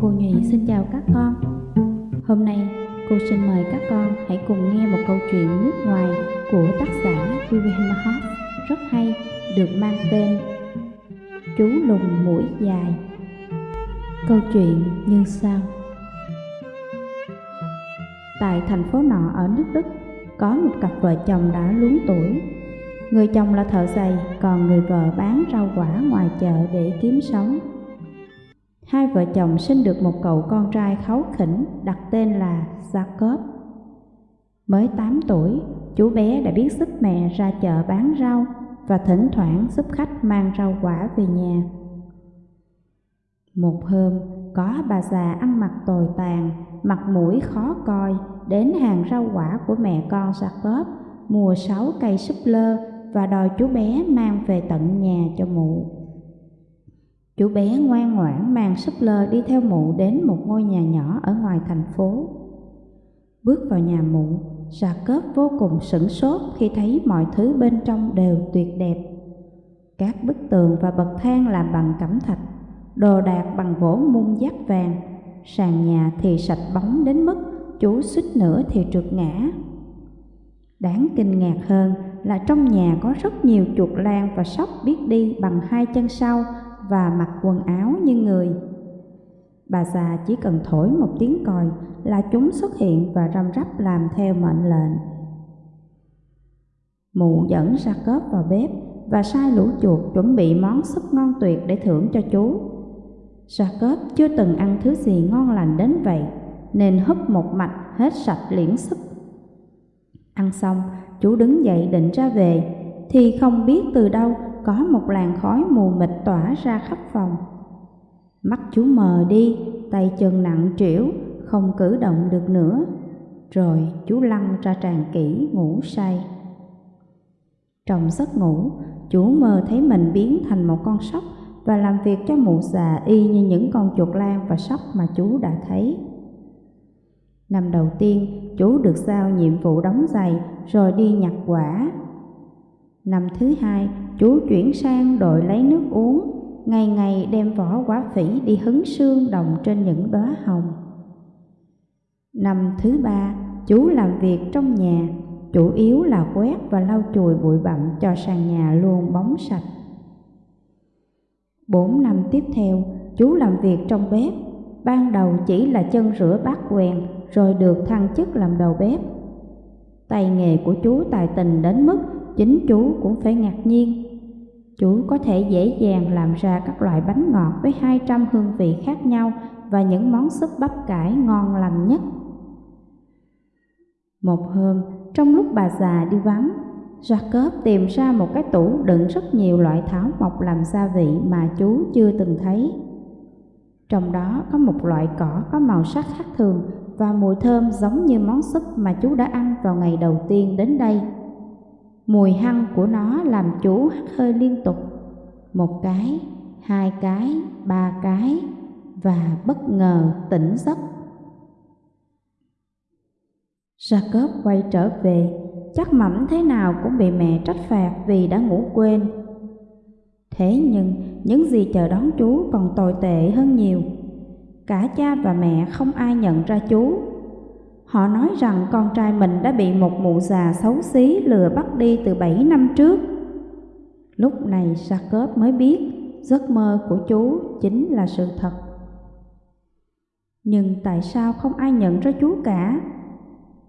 Cô Nhụy xin chào các con. Hôm nay cô xin mời các con hãy cùng nghe một câu chuyện nước ngoài của tác giả William Hoff rất hay được mang tên Chú lùn mũi dài. Câu chuyện như sau. Tại thành phố nọ ở nước Đức có một cặp vợ chồng đã luống tuổi. Người chồng là thợ giày, còn người vợ bán rau quả ngoài chợ để kiếm sống. Hai vợ chồng sinh được một cậu con trai kháu khỉnh đặt tên là Jacob. Mới 8 tuổi, chú bé đã biết giúp mẹ ra chợ bán rau và thỉnh thoảng giúp khách mang rau quả về nhà. Một hôm, có bà già ăn mặc tồi tàn, mặt mũi khó coi, đến hàng rau quả của mẹ con Jacob, mua sáu cây súp lơ và đòi chú bé mang về tận nhà cho mụ. Chú bé ngoan ngoãn mang súp lơ đi theo mụ đến một ngôi nhà nhỏ ở ngoài thành phố. Bước vào nhà mụ, Jacob vô cùng sửng sốt khi thấy mọi thứ bên trong đều tuyệt đẹp. Các bức tường và bậc thang làm bằng cẩm thạch, đồ đạc bằng gỗ mung dát vàng, sàn nhà thì sạch bóng đến mức chú suýt nữa thì trượt ngã. Đáng kinh ngạc hơn là trong nhà có rất nhiều chuột lan và sóc biết đi bằng hai chân sau và mặc quần áo như người. Bà già chỉ cần thổi một tiếng còi là chúng xuất hiện và răm rắp làm theo mệnh lệnh. Mụ dẫn ra cớp vào bếp và sai lũ chuột chuẩn bị món súp ngon tuyệt để thưởng cho chú. Jacob chưa từng ăn thứ gì ngon lành đến vậy, nên húp một mạch hết sạch liễn súp. Ăn xong, chú đứng dậy định ra về, thì không biết từ đâu có một làn khói mù mịt tỏa ra khắp phòng. Mắt chú mờ đi, tay chân nặng trĩu, không cử động được nữa. Rồi chú lăn ra tràn kỹ ngủ say. Trong giấc ngủ, chú mơ thấy mình biến thành một con sóc và làm việc cho mụ già y như những con chuột lan và sóc mà chú đã thấy. Năm đầu tiên, chú được giao nhiệm vụ đóng giày rồi đi nhặt quả. Năm thứ hai, chú chuyển sang đội lấy nước uống, ngày ngày đem vỏ quả phỉ đi hứng sương đồng trên những đóa hồng. Năm thứ ba, chú làm việc trong nhà, chủ yếu là quét và lau chùi bụi bặm cho sàn nhà luôn bóng sạch. Bốn năm tiếp theo, chú làm việc trong bếp, ban đầu chỉ là chân rửa bát quen rồi được thăng chức làm đầu bếp. Tay nghề của chú tài tình đến mức chính chú cũng phải ngạc nhiên. Chú có thể dễ dàng làm ra các loại bánh ngọt với 200 hương vị khác nhau và những món súp bắp cải ngon lành nhất. Một hôm, trong lúc bà già đi vắng, Jacob tìm ra một cái tủ đựng rất nhiều loại thảo mộc làm gia vị mà chú chưa từng thấy. Trong đó có một loại cỏ có màu sắc khác thường và mùi thơm giống như món súp mà chú đã ăn vào ngày đầu tiên đến đây. Mùi hăng của nó làm chú hắt hơi liên tục. Một cái, hai cái, ba cái và bất ngờ tỉnh giấc. Jacob quay trở về, chắc mẩm thế nào cũng bị mẹ trách phạt vì đã ngủ quên. Thế nhưng những gì chờ đón chú còn tồi tệ hơn nhiều. Cả cha và mẹ không ai nhận ra chú. Họ nói rằng con trai mình đã bị một mụ già xấu xí lừa bắt đi từ bảy năm trước. Lúc này Jacob mới biết giấc mơ của chú chính là sự thật. Nhưng tại sao không ai nhận ra chú cả?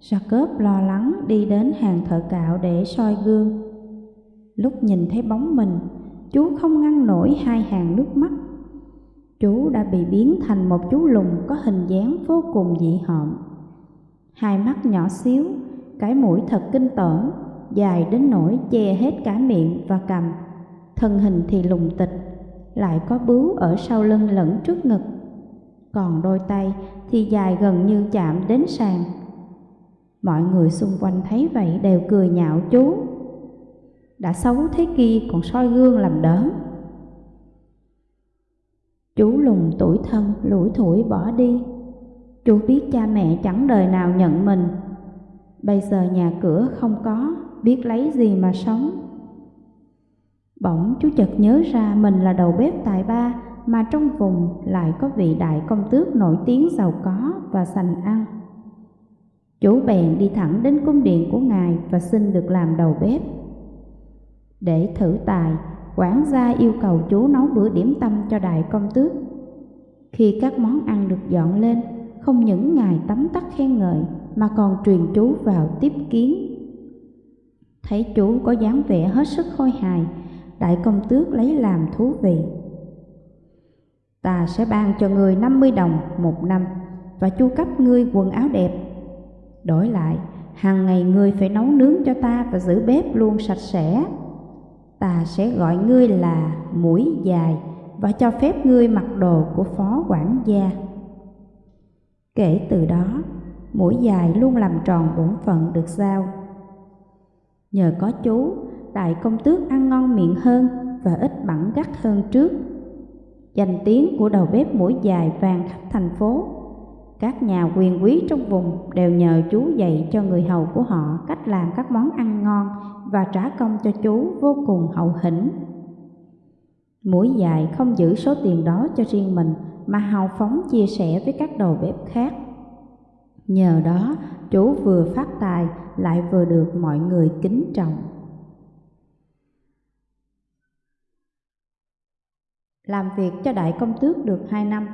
Jacob lo lắng đi đến hàng thợ cạo để soi gương. Lúc nhìn thấy bóng mình, chú không ngăn nổi hai hàng nước mắt. Chú đã bị biến thành một chú lùn có hình dáng vô cùng dị hợm. Hai mắt nhỏ xíu, cái mũi thật kinh tởm, dài đến nỗi che hết cả miệng và cằm. Thân hình thì lùng tịch, lại có bướu ở sau lưng lẫn trước ngực. Còn đôi tay thì dài gần như chạm đến sàn Mọi người xung quanh thấy vậy đều cười nhạo chú Đã xấu thế kia còn soi gương làm đớn. Chú lùng tuổi thân lủi thủi bỏ đi Chú biết cha mẹ chẳng đời nào nhận mình Bây giờ nhà cửa không có Biết lấy gì mà sống Bỗng chú chợt nhớ ra mình là đầu bếp tài ba mà trong vùng lại có vị đại công tước nổi tiếng giàu có và sành ăn. Chú bèn đi thẳng đến cung điện của ngài và xin được làm đầu bếp. Để thử tài, quản gia yêu cầu chú nấu bữa điểm tâm cho đại công tước. Khi các món ăn được dọn lên, không những ngài tấm tắc khen ngợi mà còn truyền chú vào tiếp kiến. Thấy chú có dáng vẻ hết sức khôi hài, đại công tước lấy làm thú vị. Ta sẽ ban cho người 50 đồng một năm và chu cấp ngươi quần áo đẹp. Đổi lại, hàng ngày ngươi phải nấu nướng cho ta và giữ bếp luôn sạch sẽ. Ta sẽ gọi ngươi là mũi dài và cho phép ngươi mặc đồ của phó quản gia. Kể từ đó, mũi dài luôn làm tròn bổn phận được giao. Nhờ có chú, đại công tước ăn ngon miệng hơn và ít bẩn gắt hơn trước. Danh tiếng của đầu bếp mũi dài vàng khắp thành phố. Các nhà quyền quý trong vùng đều nhờ chú dạy cho người hầu của họ cách làm các món ăn ngon và trả công cho chú vô cùng hậu hĩnh. Mũi dài không giữ số tiền đó cho riêng mình mà hào phóng chia sẻ với các đầu bếp khác. Nhờ đó, chú vừa phát tài lại vừa được mọi người kính trọng. Làm việc cho đại công tước được hai năm,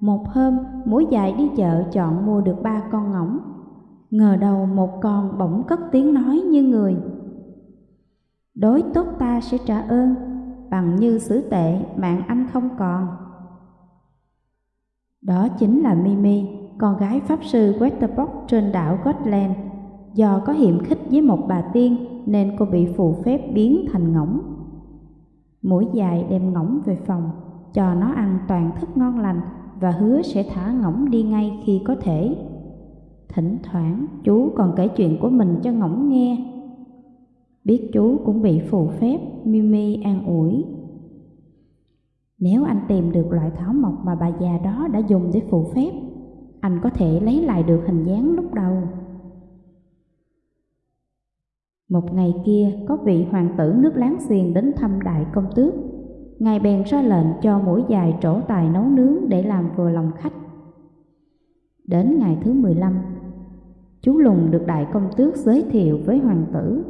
một hôm mũi dài đi chợ chọn mua được ba con ngỗng. Ngờ đầu một con bỗng cất tiếng nói như người. Đối tốt ta sẽ trả ơn, bằng như xử tệ mạng anh không còn. Đó chính là Mimi, con gái pháp sư Westerbock trên đảo Gotland. Do có hiểm khích với một bà tiên nên cô bị phù phép biến thành ngỗng. Mũi dài đem ngỗng về phòng, cho nó ăn toàn thức ngon lành và hứa sẽ thả ngỗng đi ngay khi có thể. Thỉnh thoảng chú còn kể chuyện của mình cho ngỗng nghe. Biết chú cũng bị phù phép, Mimi an ủi. Nếu anh tìm được loại thảo mộc mà bà già đó đã dùng để phù phép, anh có thể lấy lại được hình dáng lúc đầu. Một ngày kia, có vị hoàng tử nước láng giềng đến thăm đại công tước. Ngài bèn ra lệnh cho mũi dài trổ tài nấu nướng để làm vừa lòng khách. Đến ngày thứ 15, chú Lùng được đại công tước giới thiệu với hoàng tử.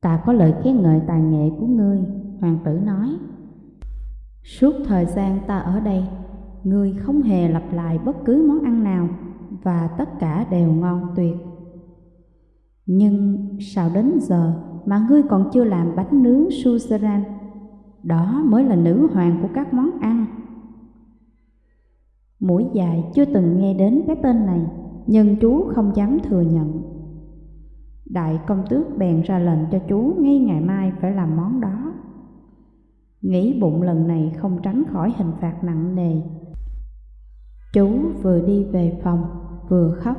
Ta có lời khen ngợi tài nghệ của ngươi, hoàng tử nói. Suốt thời gian ta ở đây, ngươi không hề lặp lại bất cứ món ăn nào và tất cả đều ngon tuyệt. Nhưng sao đến giờ mà ngươi còn chưa làm bánh nướng suzerain? Đó mới là nữ hoàng của các món ăn. Mũi dài chưa từng nghe đến cái tên này, nhưng chú không dám thừa nhận. Đại công tước bèn ra lệnh cho chú ngay ngày mai phải làm. Nghĩ bụng lần này không tránh khỏi hình phạt nặng nề. Chú vừa đi về phòng, vừa khóc.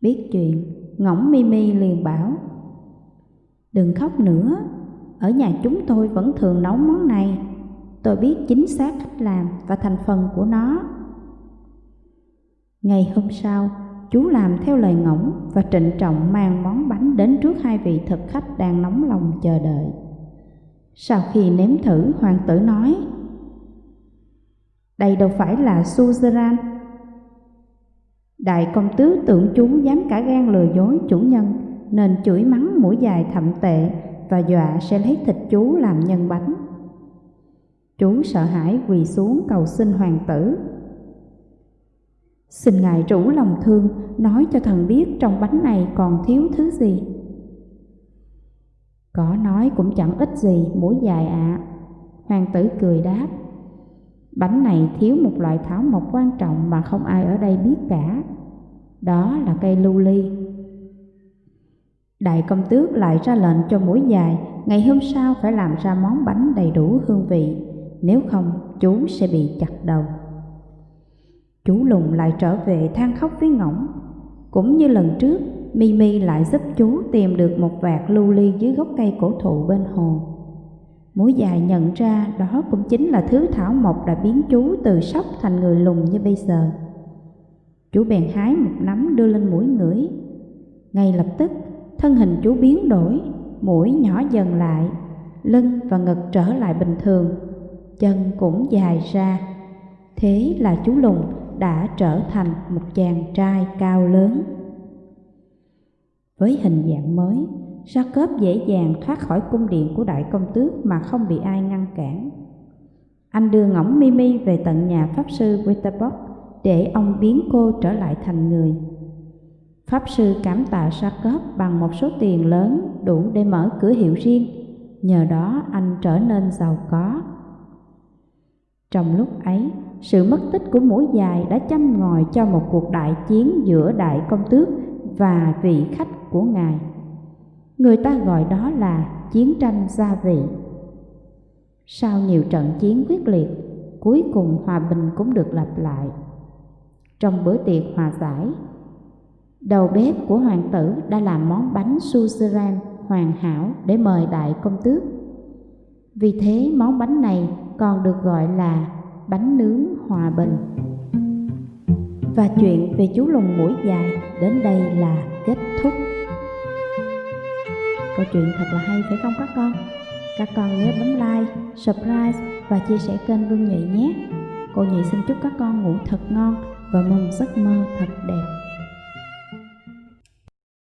Biết chuyện, ngỗng Mimi liền bảo Đừng khóc nữa, ở nhà chúng tôi vẫn thường nấu món này Tôi biết chính xác cách làm và thành phần của nó Ngày hôm sau, chú làm theo lời ngỗng và trịnh trọng mang món bánh đến trước hai vị thực khách đang nóng lòng chờ đợi sau khi nếm thử, hoàng tử nói, Đây đâu phải là suzerain. Đại công tứ tưởng chú dám cả gan lừa dối chủ nhân, nên chửi mắng mũi dài thậm tệ và dọa sẽ lấy thịt chú làm nhân bánh. Chú sợ hãi quỳ xuống cầu xin hoàng tử. Xin ngài rủ lòng thương, nói cho thần biết trong bánh này còn thiếu thứ gì. Có nói cũng chẳng ít gì mũi dài ạ. À. Hoàng tử cười đáp. Bánh này thiếu một loại thảo mộc quan trọng mà không ai ở đây biết cả. Đó là cây lưu ly. Đại công tước lại ra lệnh cho mũi dài ngày hôm sau phải làm ra món bánh đầy đủ hương vị, nếu không chú sẽ bị chặt đầu. Chú lùng lại trở về than khóc với ngỗng. Cũng như lần trước, Mimi lại giúp chú tìm được một vạt lưu ly dưới gốc cây cổ thụ bên hồ. Mũi dài nhận ra đó cũng chính là thứ thảo mộc đã biến chú từ sóc thành người lùn như bây giờ. Chú bèn hái một nắm đưa lên mũi ngửi. Ngay lập tức, thân hình chú biến đổi, mũi nhỏ dần lại, lưng và ngực trở lại bình thường, chân cũng dài ra. Thế là chú Lùng đã trở thành một chàng trai cao lớn. Với hình dạng mới, Jacob dễ dàng thoát khỏi cung điện của đại công tước mà không bị ai ngăn cản. Anh đưa ngỗng Mimi về tận nhà Pháp sư Witterbock để ông biến cô trở lại thành người. Pháp sư cảm tạ Jacob bằng một số tiền lớn đủ để mở cửa hiệu riêng, nhờ đó anh trở nên giàu có. Trong lúc ấy, sự mất tích của mũi dài đã châm ngòi cho một cuộc đại chiến giữa đại công tước và vị khách của ngài. Người ta gọi đó là chiến tranh gia vị. Sau nhiều trận chiến quyết liệt, cuối cùng hòa bình cũng được lặp lại. Trong bữa tiệc hòa giải, đầu bếp của hoàng tử đã làm món bánh suzerain hoàn hảo để mời đại công tước. Vì thế món bánh này còn được gọi là bánh nướng hòa bình. Và chuyện về chú lùng mũi dài đến đây là kết thúc. Câu chuyện thật là hay phải không các con? Các con nhớ bấm like, subscribe và chia sẻ kênh Vương Nhụy nhé. Cô Nhụy xin chúc các con ngủ thật ngon và mong giấc mơ thật đẹp.